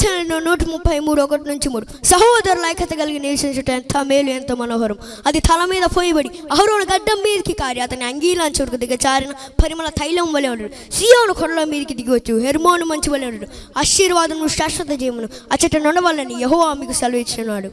కీర్తన నూట ముప్పై మూడు ఒకటి నుంచి మూడు. సహోదరుల ఐక్యత కలిగి నివసించుట ఎంత మేలు ఎంత మనోహరం. అది తల మీద పోయబడి అహరోను గడ్డం మీదకి కారి అతని అంగీలాంచుడికి దిగచారిన పరిమళ తైలం వలె ఉండడు సియోను కొడల మీదకి దిగవచ్చు హెర్మోను మంచి వలె ఉండడు ఆశీర్వాదము శాశ్వత జీవను అచ్చట నడవాలని యహో మీకు సెలవు ఇచ్చినాడు